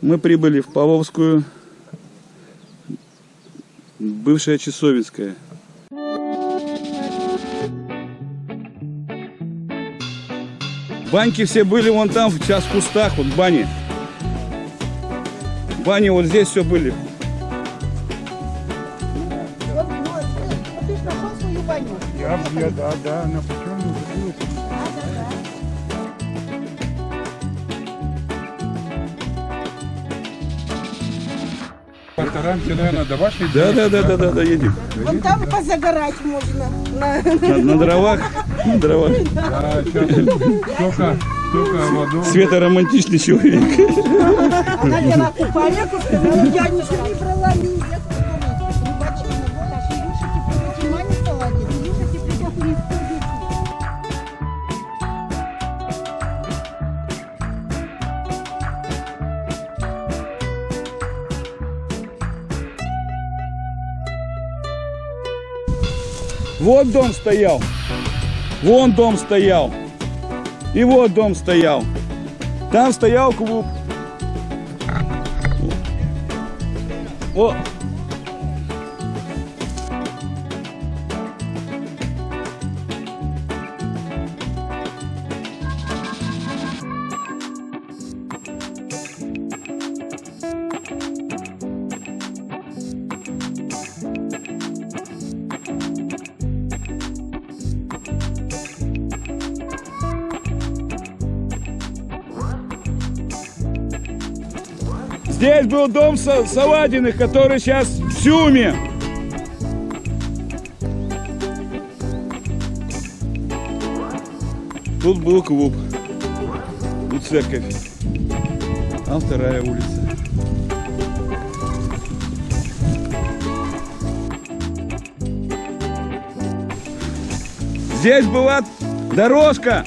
Мы прибыли в Павловскую, бывшая Часовинская. Баньки все были вон там, сейчас в кустах, вот бани. Бани вот здесь все были. Вот, вот, вот ты нашел свою баню. Я, я, да, да, на почему Постараемся, наверное, до вашей Да, да, да, да, да, да, едем. Вон там позагорать можно. На, На, на дровах, на дровах. Да, сейчас столько, столько воду. Света романтичный человек. Она взяла купальник, сказала, я ничего не брала, Вот дом стоял. Вон дом стоял. И вот дом стоял. Там стоял клуб. О, Здесь был дом Са- Саладиных, который сейчас в Сюме. Тут был клуб. Тут церковь. А вторая улица. Здесь была дорожка,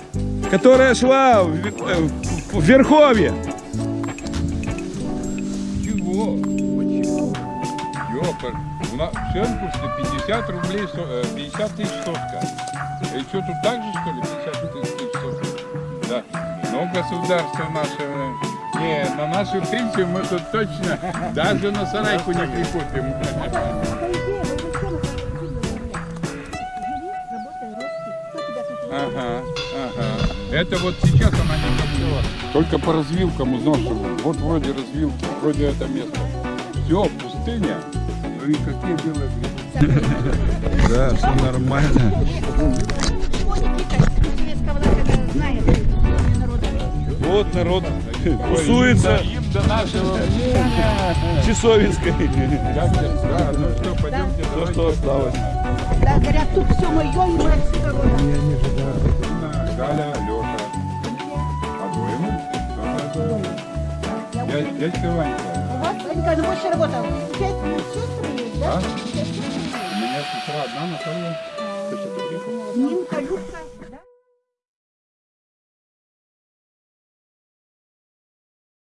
которая шла в, э, в Верховье. Чего? Почему? У нас в Шенкурсе 50 рублей, со- э, 50 тысяч сотка. И что, тут так же, что ли, 50 тысяч сотка? Да. Но государство наше... Не, на нашу пенсию мы тут точно даже на сарайку не прикупим. Ага. Это вот сейчас она не забыла. Только по развилкам изношена. Вот вроде развилки, вроде это место. Все, пустыня. Ну и какие белые грибы. Да, все нормально. Вот народ тусуется Им до нашего. Часовинской. Да, ну что, пойдемте, То, давайте. что осталось. Да, говорят, тут все мое, и. Галя, дядька Ванька. Вот, Ванька, ну больше работал. Пять сестры есть, да? А? У меня сестра одна, Наталья. есть. Нинка, Любка.